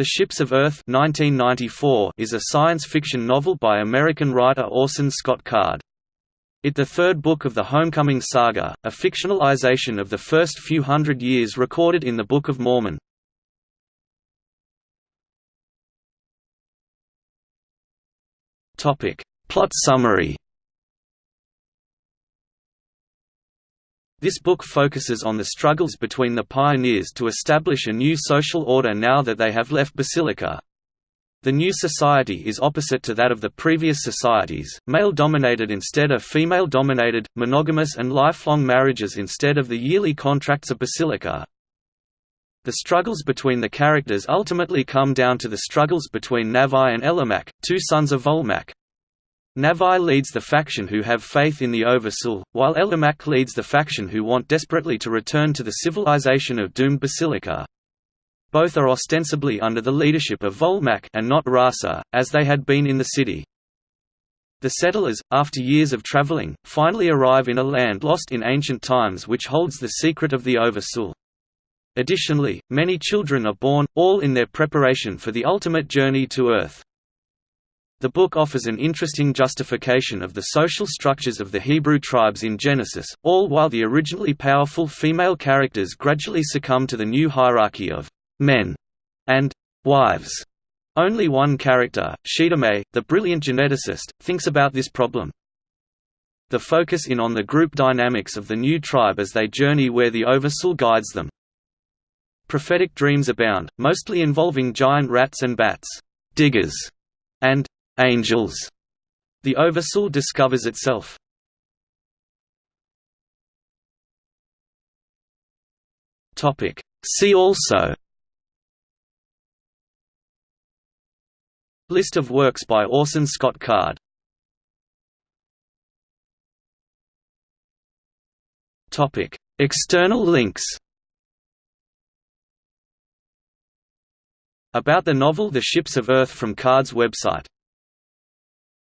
The Ships of Earth 1994 is a science fiction novel by American writer Orson Scott Card. It the third book of the Homecoming Saga, a fictionalization of the first few hundred years recorded in the Book of Mormon. Plot summary This book focuses on the struggles between the pioneers to establish a new social order now that they have left Basilica. The new society is opposite to that of the previous societies, male-dominated instead of female-dominated, monogamous and lifelong marriages instead of the yearly contracts of Basilica. The struggles between the characters ultimately come down to the struggles between Nafai and Elemak, two sons of Volemak, Nafai leads the faction who have faith in the Oversoul, while Elemak leads the faction who want desperately to return to the civilization of doomed Basilica. Both are ostensibly under the leadership of Volemak and not Rasa, as they had been in the city. The settlers, after years of traveling, finally arrive in a land lost in ancient times which holds the secret of the Oversoul. Additionally, many children are born, all in their preparation for the ultimate journey to Earth. The book offers an interesting justification of the social structures of the Hebrew tribes in Genesis, all while the originally powerful female characters gradually succumb to the new hierarchy of men and wives. Only one character, Shedemei, the brilliant geneticist, thinks about this problem. The focus in on the group dynamics of the new tribe as they journey where the Oversoul guides them. Prophetic dreams abound, mostly involving giant rats and bats, diggers, and angels. The Oversoul discovers itself. Topic. See also List of works by Orson Scott Card Topic. External links About the novel The Ships of Earth from Card's website